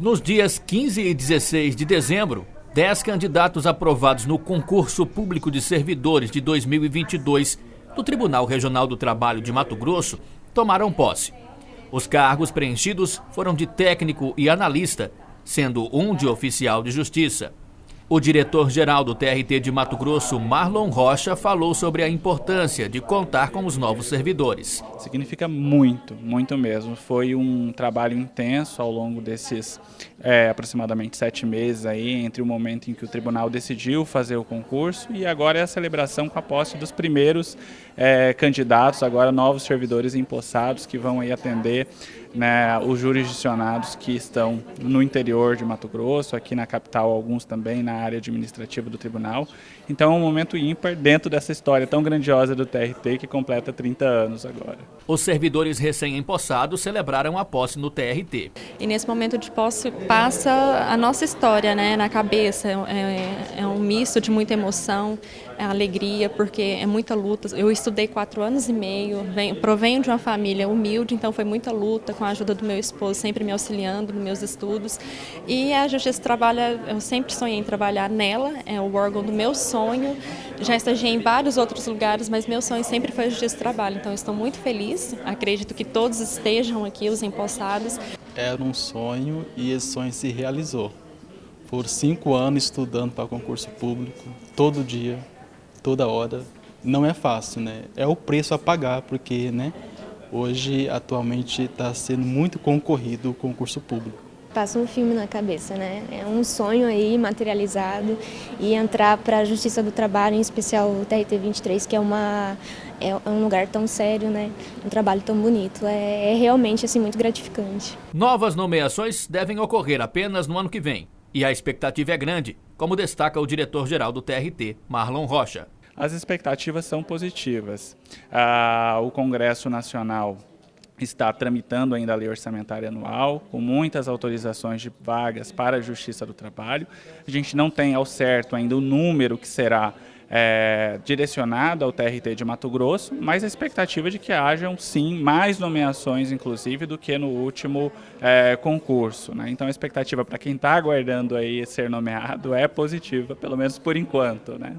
Nos dias 15 e 16 de dezembro, 10 candidatos aprovados no concurso público de servidores de 2022 do Tribunal Regional do Trabalho de Mato Grosso tomaram posse. Os cargos preenchidos foram de técnico e analista, sendo um de oficial de justiça. O diretor-geral do TRT de Mato Grosso, Marlon Rocha, falou sobre a importância de contar com os novos servidores. Significa muito, muito mesmo. Foi um trabalho intenso ao longo desses é, aproximadamente sete meses aí, entre o momento em que o tribunal decidiu fazer o concurso e agora é a celebração com a posse dos primeiros é, candidatos, agora novos servidores empossados que vão aí atender né, os jurisdicionados que estão no interior de Mato Grosso, aqui na capital, alguns também na área administrativa do tribunal. Então é um momento ímpar dentro dessa história tão grandiosa do TRT que completa 30 anos agora. Os servidores recém-empossados celebraram a posse no TRT. E nesse momento de posse passa a nossa história né, na cabeça, é, é um misto de muita emoção, é alegria, porque é muita luta. Eu estudei quatro anos e meio, venho, provenho de uma família humilde, então foi muita luta com a ajuda do meu esposo, sempre me auxiliando nos meus estudos. E a Justiça trabalha, eu sempre sonhei em trabalhar nela, é o órgão do meu sonho. Já estagiei em vários outros lugares, mas meu sonho sempre foi a Justiça Trabalho. Então estou muito feliz, acredito que todos estejam aqui, os empossados. Era um sonho e esse sonho se realizou. Por cinco anos estudando para concurso público, todo dia, toda hora, não é fácil, né? É o preço a pagar, porque, né? Hoje, atualmente, está sendo muito concorrido o concurso público. Passa um filme na cabeça, né? É um sonho aí materializado e entrar para a Justiça do Trabalho, em especial o TRT 23, que é, uma, é um lugar tão sério, né? Um trabalho tão bonito. É, é realmente assim muito gratificante. Novas nomeações devem ocorrer apenas no ano que vem. E a expectativa é grande, como destaca o diretor-geral do TRT, Marlon Rocha. As expectativas são positivas. Ah, o Congresso Nacional está tramitando ainda a lei orçamentária anual, com muitas autorizações de vagas para a Justiça do Trabalho. A gente não tem ao certo ainda o número que será é, direcionado ao TRT de Mato Grosso, mas a expectativa é de que hajam sim mais nomeações, inclusive, do que no último é, concurso. Né? Então a expectativa para quem está aguardando aí ser nomeado é positiva, pelo menos por enquanto. Né?